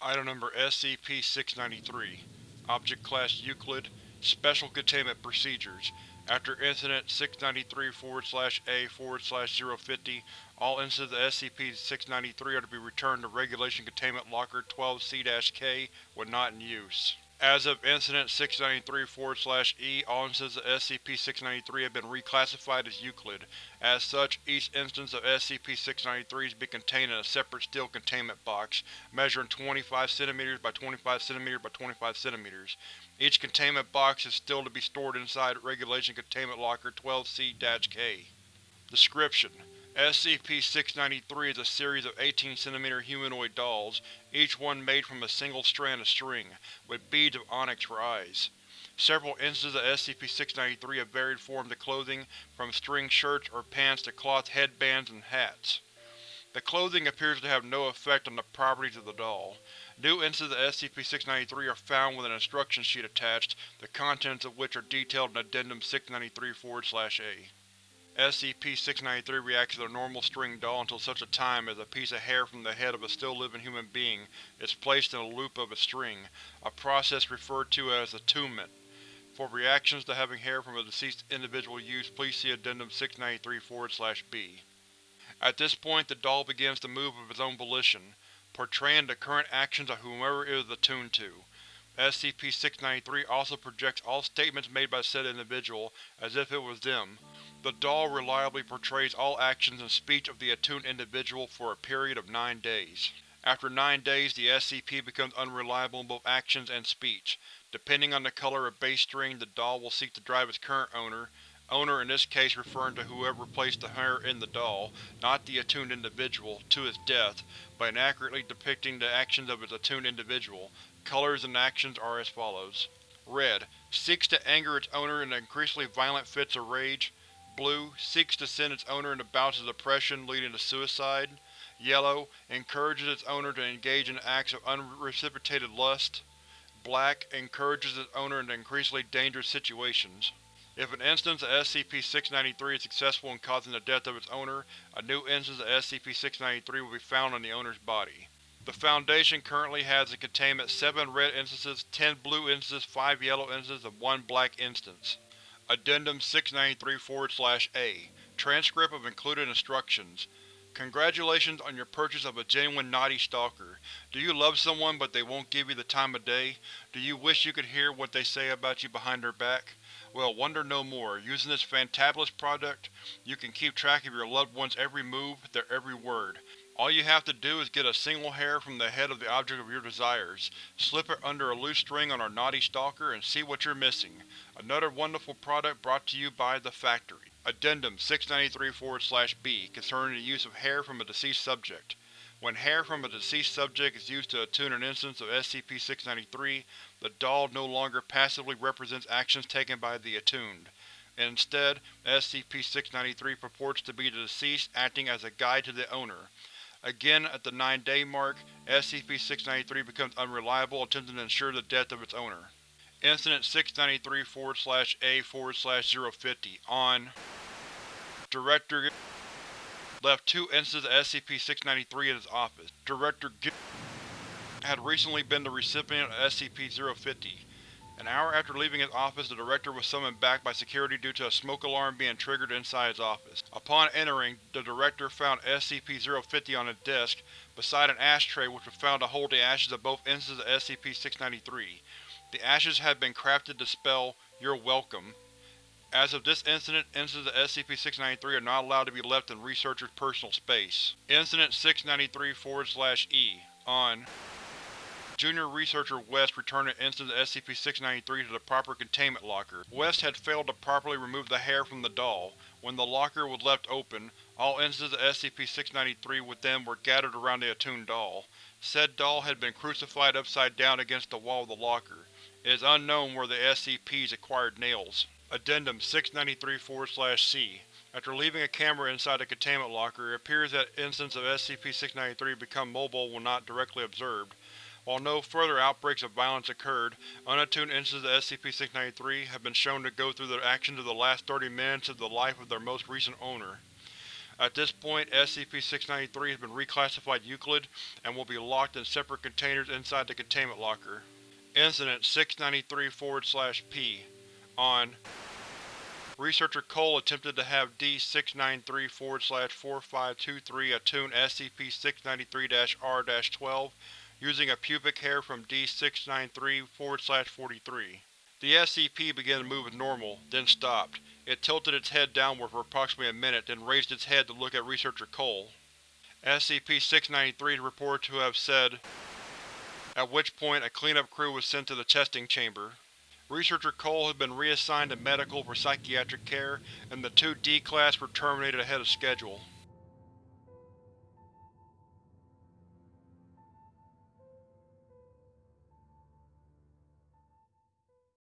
Item number SCP-693 Object Class Euclid Special Containment Procedures After Incident 693-A-050, all instances of SCP-693 are to be returned to Regulation Containment Locker 12C-K when not in use. As of Incident 693-4-E, all instances of SCP-693 have been reclassified as Euclid. As such, each instance of SCP-693 is to be contained in a separate steel containment box, measuring 25 cm by 25 cm by 25 cm. Each containment box is still to be stored inside Regulation Containment Locker 12C-K. Description: SCP-693 is a series of 18 cm humanoid dolls, each one made from a single strand of string, with beads of onyx for eyes. Several instances of SCP-693 have varied forms of clothing, from string shirts or pants to cloth headbands and hats. The clothing appears to have no effect on the properties of the doll. New instances of SCP-693 are found with an instruction sheet attached, the contents of which are detailed in Addendum 693-A. SCP-693 reacts to the normal string doll until such a time as a piece of hair from the head of a still-living human being is placed in a loop of a string, a process referred to as attunement. For reactions to having hair from a deceased individual used, please see Addendum 693-B. At this point the doll begins to move of its own volition, portraying the current actions of whomever it is attuned to. SCP-693 also projects all statements made by said individual as if it was them. The doll reliably portrays all actions and speech of the attuned individual for a period of nine days. After nine days, the SCP becomes unreliable in both actions and speech. Depending on the color of base string, the doll will seek to drive its current owner, owner in this case referring to whoever placed the hair in the doll, not the attuned individual, to its death, by inaccurately depicting the actions of its attuned individual. Colors and actions are as follows. Red. Seeks to anger its owner in increasingly violent fits of rage. Blue. Seeks to send its owner into bouts of depression leading to suicide. Yellow. Encourages its owner to engage in acts of unreciprocated lust. Black. Encourages its owner into increasingly dangerous situations. If an instance of SCP-693 is successful in causing the death of its owner, a new instance of SCP-693 will be found on the owner's body. The Foundation currently has in containment 7 red instances, 10 blue instances, 5 yellow instances, and 1 black instance. Addendum 693-A Transcript of included instructions. Congratulations on your purchase of a genuine naughty stalker. Do you love someone but they won't give you the time of day? Do you wish you could hear what they say about you behind their back? Well, wonder no more. Using this fantabulous product, you can keep track of your loved one's every move, their every word. All you have to do is get a single hair from the head of the object of your desires, slip it under a loose string on our naughty stalker, and see what you're missing. Another wonderful product brought to you by The Factory. Addendum 693-B concerning the use of hair from a deceased subject. When hair from a deceased subject is used to attune an instance of SCP-693, the doll no longer passively represents actions taken by the attuned. Instead, SCP-693 purports to be the deceased acting as a guide to the owner. Again, at the 9-day mark, SCP-693 becomes unreliable, attempting to ensure the death of its owner. Incident 693-A-050 On Director left two instances of SCP-693 at his office. Director had recently been the recipient of SCP-050. An hour after leaving his office, the Director was summoned back by security due to a smoke alarm being triggered inside his office. Upon entering, the Director found SCP-050 on his desk, beside an ashtray which was found to hold the ashes of both instances of SCP-693. The ashes had been crafted to spell, You're welcome. As of this incident, instances of SCP-693 are not allowed to be left in researchers' personal space. Incident 693-E On Junior Researcher West returned an instance of SCP-693 to the proper containment locker. West had failed to properly remove the hair from the doll. When the locker was left open, all instances of SCP-693 within were gathered around the attuned doll. Said doll had been crucified upside down against the wall of the locker. It is unknown where the SCPs acquired nails. Addendum 693-4/C: After leaving a camera inside the containment locker, it appears that instances of SCP-693 become mobile when not directly observed. While no further outbreaks of violence occurred, unattuned instances of SCP-693 have been shown to go through the actions of the last 30 minutes of the life of their most recent owner. At this point, SCP-693 has been reclassified Euclid and will be locked in separate containers inside the containment locker. Incident 693-P On Researcher Cole attempted to have D-693-4523 attune SCP-693-R-12 using a pubic hair from D-693-43. The SCP began to move as normal, then stopped. It tilted its head downward for approximately a minute, then raised its head to look at Researcher Cole. SCP-693 is reported to have said, at which point a cleanup crew was sent to the testing chamber. Researcher Cole has been reassigned to medical for psychiatric care, and the two D-Class were terminated ahead of schedule.